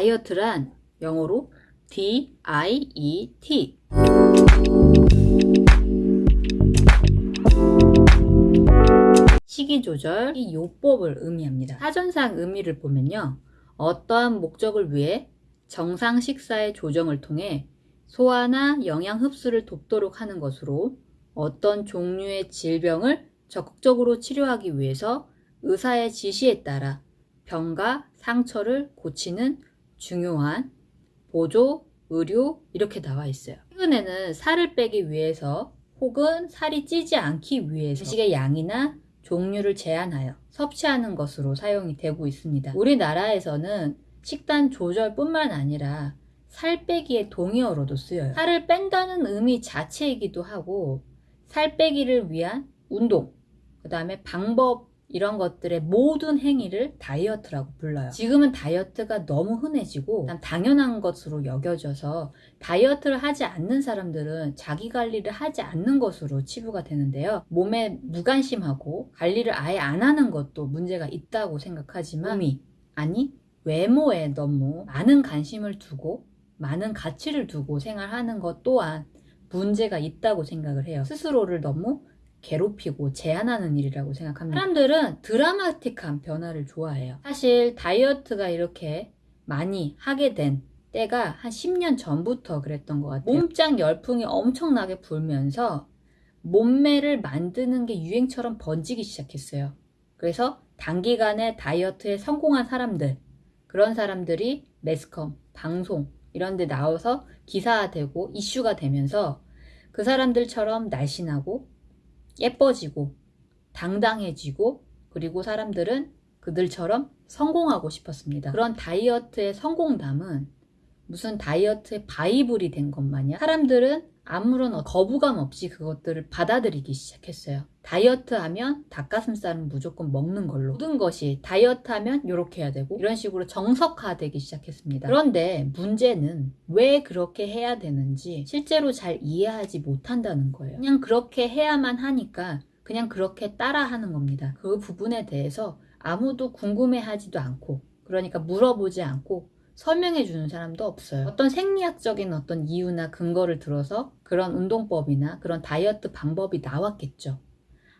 다이어트란 영어로 D-I-E-T 식이 조절 이 요법을 의미합니다. 사전상 의미를 보면요. 어떠한 목적을 위해 정상 식사의 조정을 통해 소화나 영양 흡수를 돕도록 하는 것으로 어떤 종류의 질병을 적극적으로 치료하기 위해서 의사의 지시에 따라 병과 상처를 고치는 중요한 보조, 의료 이렇게 나와 있어요. 최근에는 살을 빼기 위해서 혹은 살이 찌지 않기 위해서 음식의 양이나 종류를 제한하여 섭취하는 것으로 사용이 되고 있습니다. 우리나라에서는 식단 조절뿐만 아니라 살 빼기의 동의어로도 쓰여요. 살을 뺀다는 의미 자체이기도 하고 살 빼기를 위한 운동, 그 다음에 방법 이런 것들의 모든 행위를 다이어트라고 불러요. 지금은 다이어트가 너무 흔해지고 당연한 것으로 여겨져서 다이어트를 하지 않는 사람들은 자기 관리를 하지 않는 것으로 치부가 되는데요. 몸에 무관심하고 관리를 아예 안 하는 것도 문제가 있다고 생각하지만 몸이 아니 외모에 너무 많은 관심을 두고 많은 가치를 두고 생활하는 것 또한 문제가 있다고 생각을 해요. 스스로를 너무 괴롭히고 제한하는 일이라고 생각합니다. 사람들은 드라마틱한 변화를 좋아해요. 사실 다이어트가 이렇게 많이 하게 된 때가 한 10년 전부터 그랬던 것 같아요. 몸짱 열풍이 엄청나게 불면서 몸매를 만드는 게 유행처럼 번지기 시작했어요. 그래서 단기간에 다이어트에 성공한 사람들, 그런 사람들이 매스컴, 방송 이런 데 나와서 기사화되고 이슈가 되면서 그 사람들처럼 날씬하고 예뻐지고 당당해지고 그리고 사람들은 그들처럼 성공하고 싶었습니다. 그런 다이어트의 성공담은 무슨 다이어트의 바이블이 된 것 마냥 사람들은 아무런 거부감 없이 그것들을 받아들이기 시작했어요. 다이어트 하면 닭가슴살은 무조건 먹는 걸로 모든 것이 다이어트 하면 이렇게 해야 되고 이런 식으로 정석화되기 시작했습니다. 그런데 문제는 왜 그렇게 해야 되는지 실제로 잘 이해하지 못한다는 거예요. 그냥 그렇게 해야만 하니까 그냥 그렇게 따라하는 겁니다. 그 부분에 대해서 아무도 궁금해하지도 않고 그러니까 물어보지 않고 설명해 주는 사람도 없어요. 어떤 생리학적인 어떤 이유나 근거를 들어서 그런 운동법이나 그런 다이어트 방법이 나왔겠죠.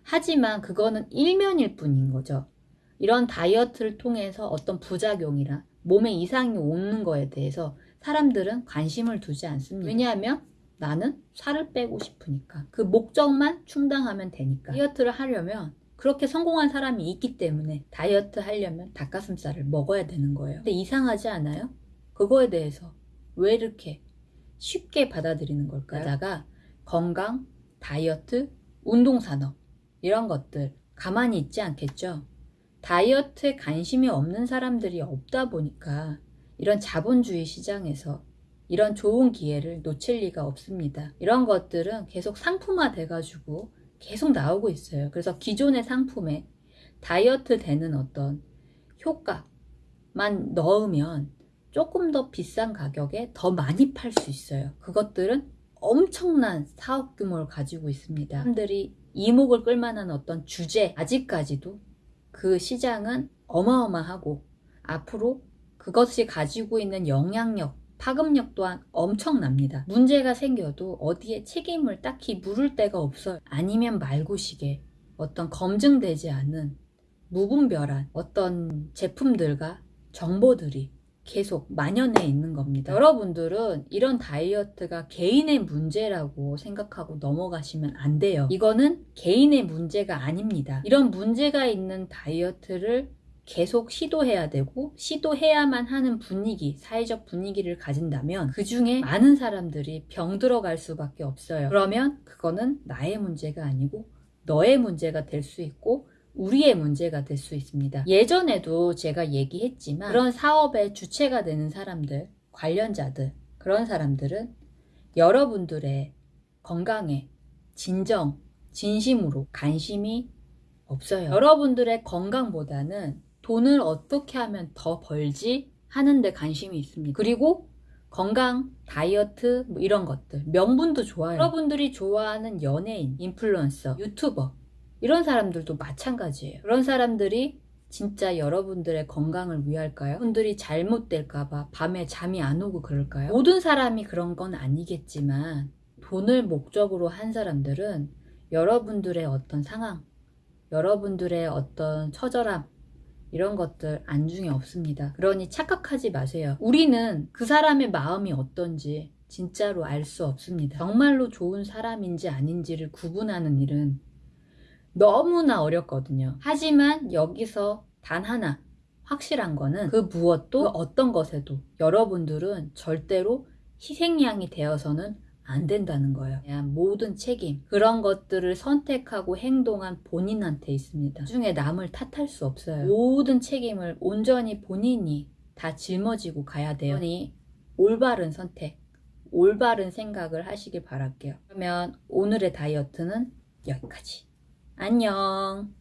하지만 그거는 일면일 뿐인 거죠. 이런 다이어트를 통해서 어떤 부작용이나 몸에 이상이 오는 거에 대해서 사람들은 관심을 두지 않습니다. 왜냐하면 나는 살을 빼고 싶으니까 그 목적만 충당하면 되니까 다이어트를 하려면 그렇게 성공한 사람이 있기 때문에 다이어트 하려면 닭가슴살을 먹어야 되는 거예요. 근데 이상하지 않아요? 그거에 대해서 왜 이렇게 쉽게 받아들이는 걸까요? 다가 건강, 다이어트, 운동산업 이런 것들 가만히 있지 않겠죠? 다이어트에 관심이 없는 사람들이 없다 보니까 이런 자본주의 시장에서 이런 좋은 기회를 놓칠 리가 없습니다. 이런 것들은 계속 상품화 돼가지고 계속 나오고 있어요. 그래서 기존의 상품에 다이어트 되는 어떤 효과만 넣으면 조금 더 비싼 가격에 더 많이 팔 수 있어요. 그것들은 엄청난 사업 규모를 가지고 있습니다. 사람들이 이목을 끌만한 어떤 주제 아직까지도 그 시장은 어마어마하고 앞으로 그것이 가지고 있는 영향력 파급력 또한 엄청납니다. 문제가 생겨도 어디에 책임을 딱히 물을 데가 없어요. 아니면 말고식에 어떤 검증되지 않은 무분별한 어떤 제품들과 정보들이 계속 만연해 있는 겁니다. 여러분들은 이런 다이어트가 개인의 문제라고 생각하고 넘어가시면 안 돼요. 이거는 개인의 문제가 아닙니다. 이런 문제가 있는 다이어트를 계속 시도해야 되고 시도해야만 하는 분위기, 사회적 분위기를 가진다면 그 중에 많은 사람들이 병들어갈 수밖에 없어요. 그러면 그거는 나의 문제가 아니고 너의 문제가 될 수 있고 우리의 문제가 될 수 있습니다. 예전에도 제가 얘기했지만 그런 사업의 주체가 되는 사람들, 관련자들, 그런 사람들은 여러분들의 건강에 진정, 진심으로 관심이 없어요. 여러분들의 건강보다는 돈을 어떻게 하면 더 벌지 하는데 관심이 있습니다. 그리고 건강, 다이어트 뭐 이런 것들 명분도 좋아요. 여러분들이 좋아하는 연예인, 인플루언서, 유튜버 이런 사람들도 마찬가지예요. 그런 사람들이 진짜 여러분들의 건강을 위할까요? 분들이 잘못될까봐 밤에 잠이 안 오고 그럴까요? 모든 사람이 그런 건 아니겠지만 돈을 목적으로 한 사람들은 여러분들의 어떤 상황, 여러분들의 어떤 처절함, 이런 것들 안중에 없습니다. 그러니 착각하지 마세요. 우리는 그 사람의 마음이 어떤지 진짜로 알 수 없습니다. 정말로 좋은 사람인지 아닌지를 구분하는 일은 너무나 어렵거든요. 하지만 여기서 단 하나 확실한 거는 그 무엇도 그 어떤 것에도 여러분들은 절대로 희생양이 되어서는 안 된다는 거예요. 모든 책임 그런 것들을 선택하고 행동한 본인한테 있습니다. 나중에 남을 탓할 수 없어요. 모든 책임을 온전히 본인이 다 짊어지고 가야 돼요. 올바른 선택, 올바른 생각을 하시길 바랄게요. 그러면 오늘의 다이어트는 여기까지. 안녕.